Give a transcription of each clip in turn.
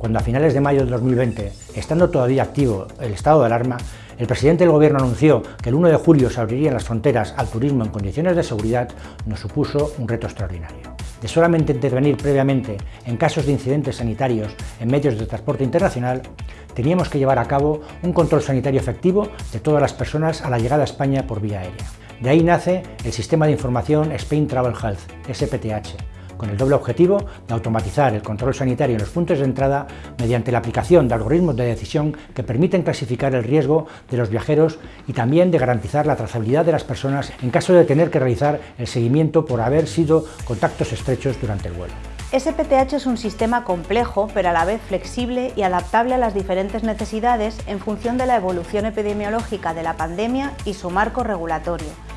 Cuando a finales de mayo de 2020, estando todavía activo el estado de alarma, el presidente del gobierno anunció que el 1 de julio se abrirían las fronteras al turismo en condiciones de seguridad, nos supuso un reto extraordinario. De solamente intervenir previamente en casos de incidentes sanitarios en medios de transporte internacional, teníamos que llevar a cabo un control sanitario efectivo de todas las personas a la llegada a España por vía aérea. De ahí nace el Sistema de Información Spain Travel Health, SPTH, con el doble objetivo de automatizar el control sanitario en los puntos de entrada mediante la aplicación de algoritmos de decisión que permiten clasificar el riesgo de los viajeros y también de garantizar la trazabilidad de las personas en caso de tener que realizar el seguimiento por haber sido contactos estrechos durante el vuelo. SPTH es un sistema complejo, pero a la vez flexible y adaptable a las diferentes necesidades en función de la evolución epidemiológica de la pandemia y su marco regulatorio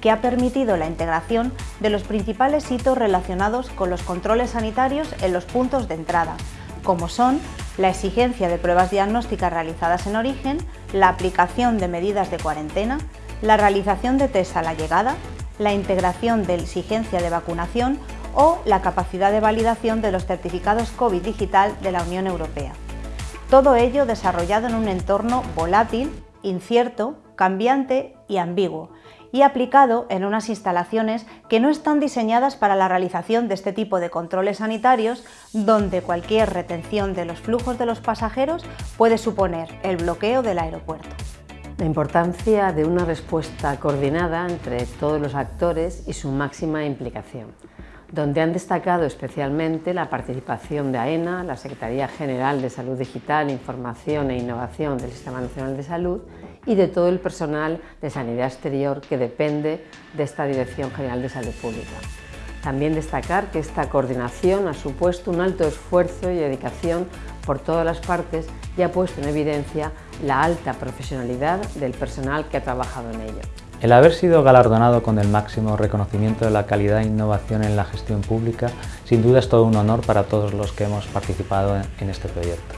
que ha permitido la integración de los principales hitos relacionados con los controles sanitarios en los puntos de entrada, como son la exigencia de pruebas diagnósticas realizadas en origen, la aplicación de medidas de cuarentena, la realización de test a la llegada, la integración de exigencia de vacunación o la capacidad de validación de los certificados COVID digital de la Unión Europea. Todo ello desarrollado en un entorno volátil, incierto, cambiante y ambiguo, y aplicado en unas instalaciones que no están diseñadas para la realización de este tipo de controles sanitarios, donde cualquier retención de los flujos de los pasajeros puede suponer el bloqueo del aeropuerto. La importancia de una respuesta coordinada entre todos los actores y su máxima implicación donde han destacado especialmente la participación de AENA, la Secretaría General de Salud Digital, Información e Innovación del Sistema Nacional de Salud y de todo el personal de Sanidad Exterior que depende de esta Dirección General de Salud Pública. También destacar que esta coordinación ha supuesto un alto esfuerzo y dedicación por todas las partes y ha puesto en evidencia la alta profesionalidad del personal que ha trabajado en ello. El haber sido galardonado con el máximo reconocimiento de la calidad e innovación en la gestión pública sin duda es todo un honor para todos los que hemos participado en este proyecto.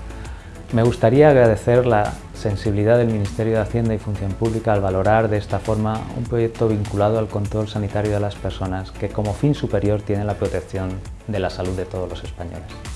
Me gustaría agradecer la sensibilidad del Ministerio de Hacienda y Función Pública al valorar de esta forma un proyecto vinculado al control sanitario de las personas que como fin superior tiene la protección de la salud de todos los españoles.